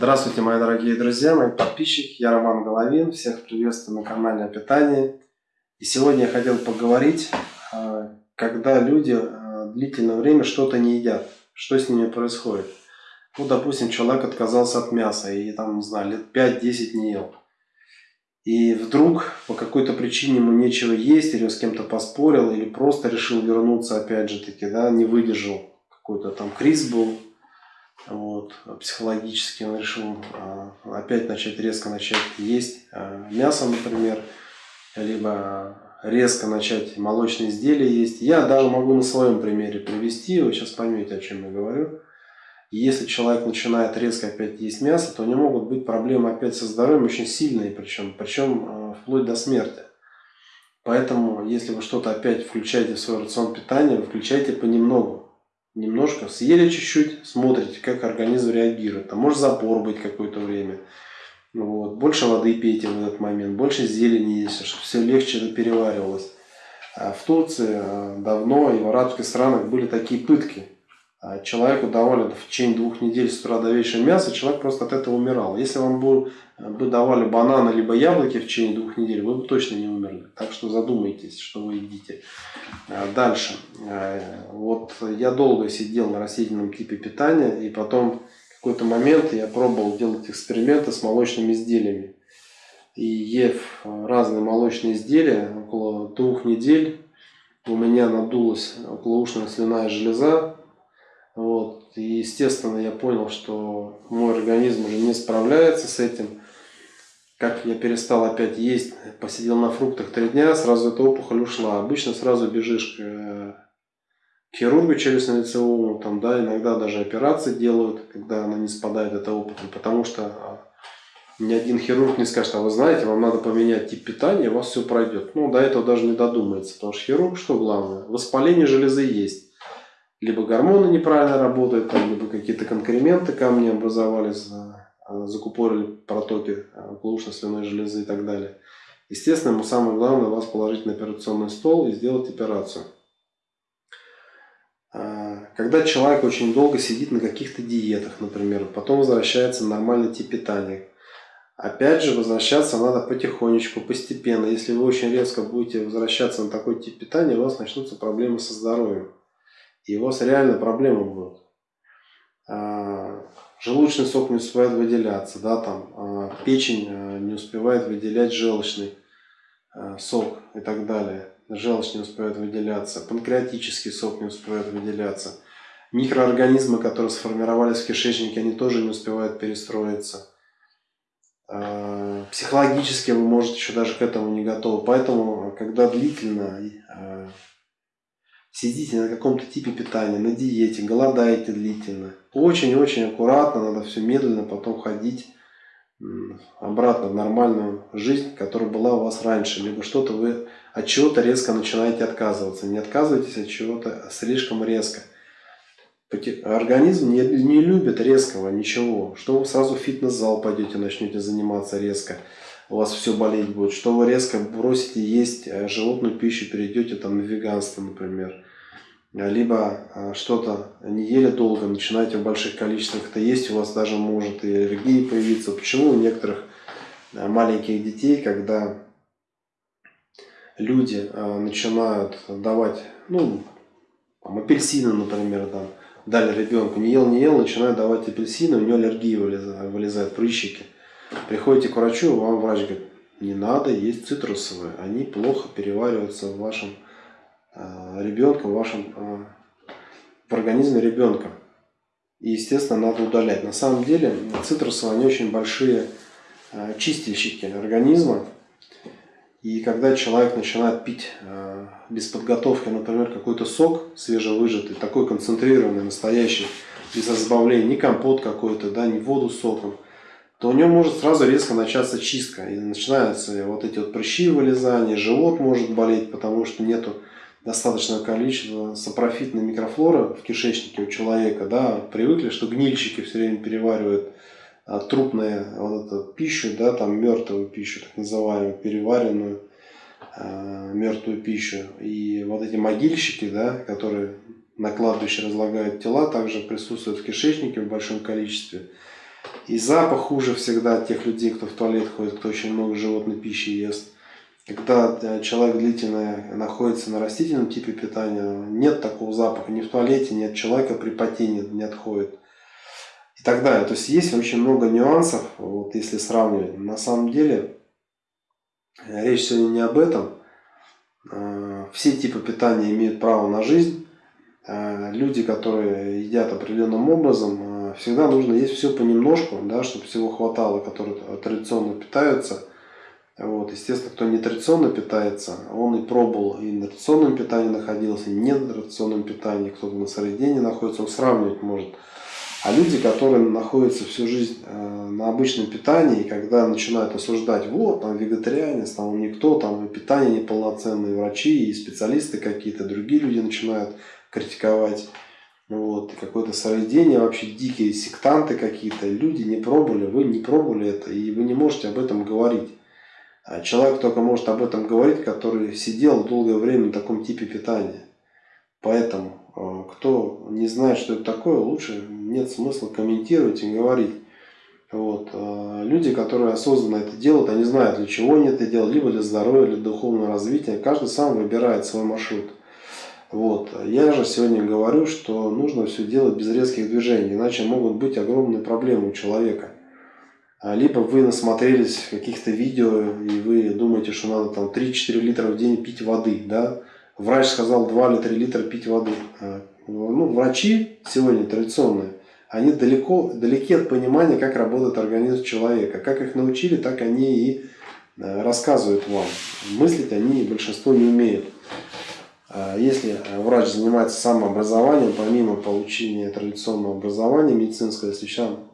Здравствуйте, мои дорогие друзья, мои подписчики. Я Роман Головин. Всех приветствую на канале о питании. И сегодня я хотел поговорить, а, когда люди а, длительное время что-то не едят. Что с ними происходит? Ну, допустим, человек отказался от мяса и там, не знаю, лет 5-10 не ел. И вдруг по какой-то причине ему нечего есть, или с кем-то поспорил, или просто решил вернуться, опять же таки, да, не выдержал. Какой-то там криз был, вот, психологически он решил а, опять начать резко начать есть а, мясо, например, либо резко начать молочные изделия есть. Я даже могу на своем примере привести, вы сейчас поймете, о чем я говорю. Если человек начинает резко опять есть мясо, то у него могут быть проблемы опять со здоровьем очень сильные, причем, причем а, вплоть до смерти. Поэтому, если вы что-то опять включаете в свой рацион питания, вы включайте понемногу немножко, съели чуть-чуть, смотрите, как организм реагирует. Там может запор быть какое-то время. Вот. Больше воды пейте в этот момент, больше зелени есть, чтобы все легче переваривалось. А в Турции а, давно и в арабских странах были такие пытки. А человеку давали в течение двух недель с утра до вечера мясо, человек просто от этого умирал. Если вам бы, бы давали бананы либо яблоки в течение двух недель, вы бы точно не умерли. Так что задумайтесь, что вы едите. А дальше. А, вот я долго сидел на растительном типе питания, и потом в какой-то момент я пробовал делать эксперименты с молочными изделиями. И ев разные молочные изделия, около двух недель у меня надулась околоушная слюная железа, вот. И, естественно, я понял, что мой организм уже не справляется с этим. Как я перестал опять есть, посидел на фруктах три дня, сразу эта опухоль ушла. Обычно сразу бежишь к, э, хирургу челюстно-лицевому, там, да, иногда даже операции делают, когда она не спадает, эта опухоль, потому что а, ни один хирург не скажет, а вы знаете, вам надо поменять тип питания, у вас все пройдет. Ну, до этого даже не додумается, потому что хирург, что главное, воспаление железы есть либо гормоны неправильно работают, там, либо какие-то конкременты камни образовались, а, закупорили протоки околоушно-слюной железы и так далее. Естественно, самое главное вас положить на операционный стол и сделать операцию. А, когда человек очень долго сидит на каких-то диетах, например, потом возвращается на нормальный тип питания, Опять же, возвращаться надо потихонечку, постепенно. Если вы очень резко будете возвращаться на такой тип питания, у вас начнутся проблемы со здоровьем и у вас реально проблемы будут. А, желудочный сок не успевает выделяться, да, там, а, печень а, не успевает выделять желчный сок и так далее. Желчь не успевает выделяться, панкреатический сок не успевает выделяться. Микроорганизмы, которые сформировались в кишечнике, они тоже не успевают перестроиться. Психологически вы можете еще даже к этому не готовы. Поэтому, когда длительно сидите на каком-то типе питания, на диете, голодаете длительно. Очень-очень аккуратно, надо все медленно потом ходить обратно в нормальную жизнь, которая была у вас раньше. Либо что-то вы от чего-то резко начинаете отказываться. Не отказывайтесь от чего-то слишком резко. Организм не, не любит резкого ничего. Что вы сразу в фитнес-зал пойдете, начнете заниматься резко у вас все болеть будет, что вы резко бросите есть э, животную пищу, перейдете там на веганство, например, либо э, что-то не ели долго, начинаете в больших количествах это есть, у вас даже может и аллергия появиться. Почему у некоторых э, маленьких детей, когда люди начинают давать, ну, там, апельсины, например, там, дали ребенку, не ел, не ел, начинают давать апельсины, у него аллергия вылезает, вылезает прыщики. Приходите к врачу, вам врач говорит, не надо есть цитрусовые, они плохо перевариваются в вашем э, ребенке, в вашем э, в организме ребенка. И, естественно, надо удалять. На самом деле, цитрусовые, они очень большие э, чистильщики организма. И когда человек начинает пить э, без подготовки, например, какой-то сок свежевыжатый, такой концентрированный, настоящий, без разбавления, не компот какой-то, да, не воду с соком, то у него может сразу резко начаться чистка. И начинаются вот эти вот прыщи вылезания, живот может болеть, потому что нету достаточного количества сапрофитной микрофлоры в кишечнике у человека. Да, привыкли, что гнильщики все время переваривают а, трупную вот эту пищу, да, там мертвую пищу, так называемую, переваренную а, мертвую пищу. И вот эти могильщики, да, которые на кладбище разлагают тела, также присутствуют в кишечнике в большом количестве. И запах хуже всегда тех людей, кто в туалет ходит, кто очень много животной пищи ест. Когда э, человек длительно находится на растительном типе питания, нет такого запаха ни в туалете, ни от человека при потении не отходит. И так далее. То есть есть очень много нюансов, вот если сравнивать. На самом деле, э, речь сегодня не об этом. Э, все типы питания имеют право на жизнь. Люди, которые едят определенным образом, всегда нужно есть все понемножку, да, чтобы всего хватало, которые традиционно питаются – вот, естественно, кто не традиционно питается, он и пробовал и на традиционном питании находился, и не на традиционном питании, кто-то на сыроедении находится, он сравнивать может. А люди, которые находятся всю жизнь э, на обычном питании, и когда начинают осуждать, вот, там вегетарианец, там никто, там и питание неполноценное, врачи, и специалисты какие-то, другие люди начинают критиковать, вот, какое-то сыроедение, вообще дикие сектанты какие-то, люди не пробовали, вы не пробовали это, и вы не можете об этом говорить. А человек только может об этом говорить, который сидел долгое время на таком типе питания. Поэтому, э, кто не знает, что это такое, лучше нет смысла комментировать и говорить. Вот. Э, люди, которые осознанно это делают, они знают, для чего они это делают, либо для здоровья, для духовного развития. Каждый сам выбирает свой маршрут. Вот. Я же сегодня говорю, что нужно все делать без резких движений, иначе могут быть огромные проблемы у человека. А, либо вы насмотрелись каких-то видео, и вы думаете, что надо там 3-4 литра в день пить воды, да? Врач сказал 2 или 3 литра пить воды. А, ну, врачи сегодня традиционные, они далеко, далеки от понимания, как работает организм человека. Как их научили, так они и э, рассказывают вам. Мыслить они большинство не умеют. А если врач занимается самообразованием, помимо получения традиционного образования медицинского, если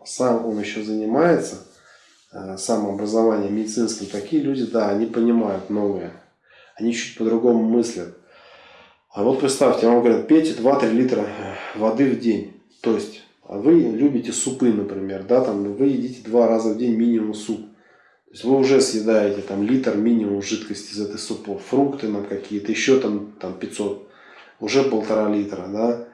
сам он еще занимается – Э, самообразования медицинским, такие люди, да, они понимают новые. Они чуть по-другому мыслят. А вот представьте, вам говорят, пейте 2-3 литра э, воды в день. То есть, а вы любите супы, например, да, там вы едите два раза в день минимум суп. Есть вы уже съедаете там литр минимум жидкости из этой супов, фрукты нам какие-то, еще там, там 500, уже полтора литра, да.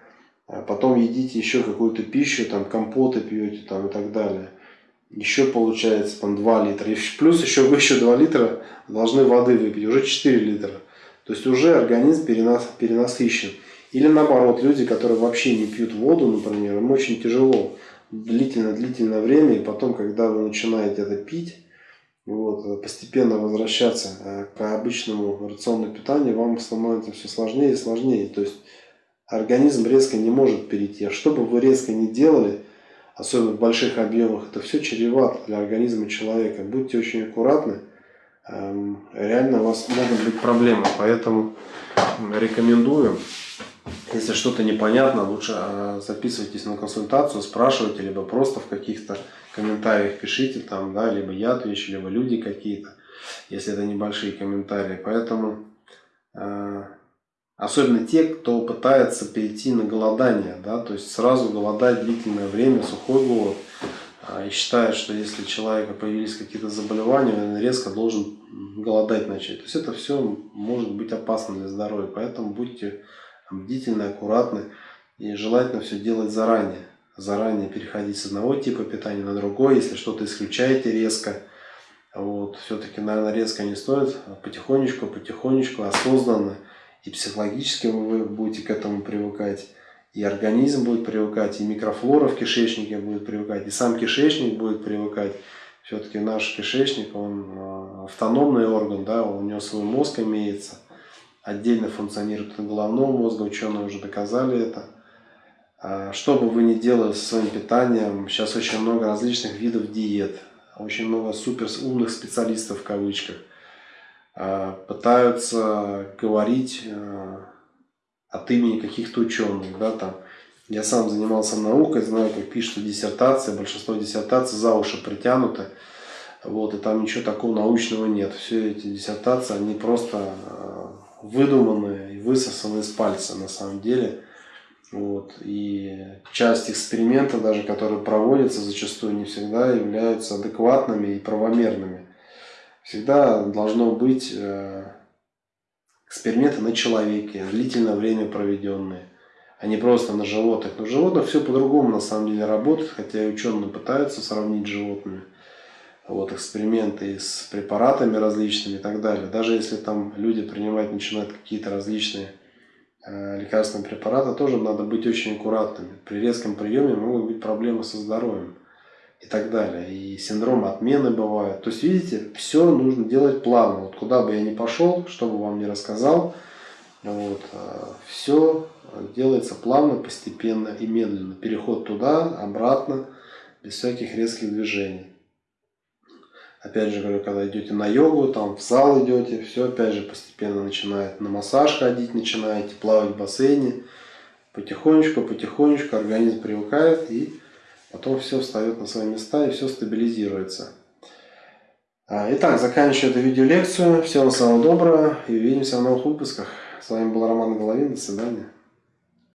А потом едите еще какую-то пищу, там компоты пьете там и так далее еще получается там 2 литра. И плюс еще вы еще 2 литра должны воды выпить, уже 4 литра. То есть уже организм перенас, перенасыщен. Или наоборот, люди, которые вообще не пьют воду, например, им очень тяжело длительное-длительное время, и потом, когда вы начинаете это пить, вот, постепенно возвращаться э, к обычному рационному питанию, вам становится все сложнее и сложнее. То есть организм резко не может перейти. А что бы вы резко не делали, особенно в больших объемах, это все чревато для организма человека. Будьте очень аккуратны, эм, реально у вас могут быть проблемы, поэтому рекомендую, если что-то непонятно, лучше э, записывайтесь на консультацию, спрашивайте, либо просто в каких-то комментариях пишите, там, да, либо я отвечу, либо люди какие-то, если это небольшие комментарии. Поэтому э, Особенно те, кто пытается перейти на голодание, да, то есть сразу голодать длительное время, сухой голод, а, и считает, что если у человека появились какие-то заболевания, он резко должен голодать начать. То есть это все может быть опасно для здоровья, поэтому будьте бдительны, аккуратны и желательно все делать заранее. Заранее переходить с одного типа питания на другой, если что-то исключаете резко, вот, все-таки, наверное, резко не стоит, а потихонечку, потихонечку, осознанно, и психологически вы будете к этому привыкать, и организм будет привыкать, и микрофлора в кишечнике будет привыкать, и сам кишечник будет привыкать. Все-таки наш кишечник, он э, автономный орган, да, у него свой мозг имеется, отдельно функционирует от головного мозга, ученые уже доказали это. А что бы вы ни делали со своим питанием, сейчас очень много различных видов диет, очень много супер умных специалистов в кавычках – Э, пытаются говорить э, от имени каких-то ученых. Да, там. Я сам занимался наукой, знаю, как пишут диссертации, большинство диссертаций за уши притянуты. Вот, и там ничего такого научного нет. Все эти диссертации, они просто выдуманные и высосаны из пальца на самом деле. Вот. И часть экспериментов, даже которые проводятся, зачастую не всегда являются адекватными и правомерными всегда должно быть э, эксперименты на человеке, длительное время проведенные. а не просто на животных. Но животных все по-другому на самом деле работает, хотя и ученые пытаются сравнить с животными. Вот, эксперименты с препаратами различными и так далее. Даже если там люди принимают, начинают какие-то различные э, лекарственные препараты, тоже надо быть очень аккуратными. При резком приеме могут быть проблемы со здоровьем и так далее. И синдром отмены бывает. То есть, видите, все нужно делать плавно. Вот куда бы я ни пошел, что бы вам ни рассказал, вот, э, все делается плавно, постепенно и медленно. Переход туда, обратно, без всяких резких движений. Опять же когда идете на йогу, там в зал идете, все опять же постепенно начинает на массаж ходить, начинаете плавать в бассейне. Потихонечку, потихонечку организм привыкает и потом все встает на свои места и все стабилизируется. А, итак, заканчиваю эту видеолекцию. Всего самого доброго и увидимся в новых выпусках. С вами был Роман Головин. До свидания.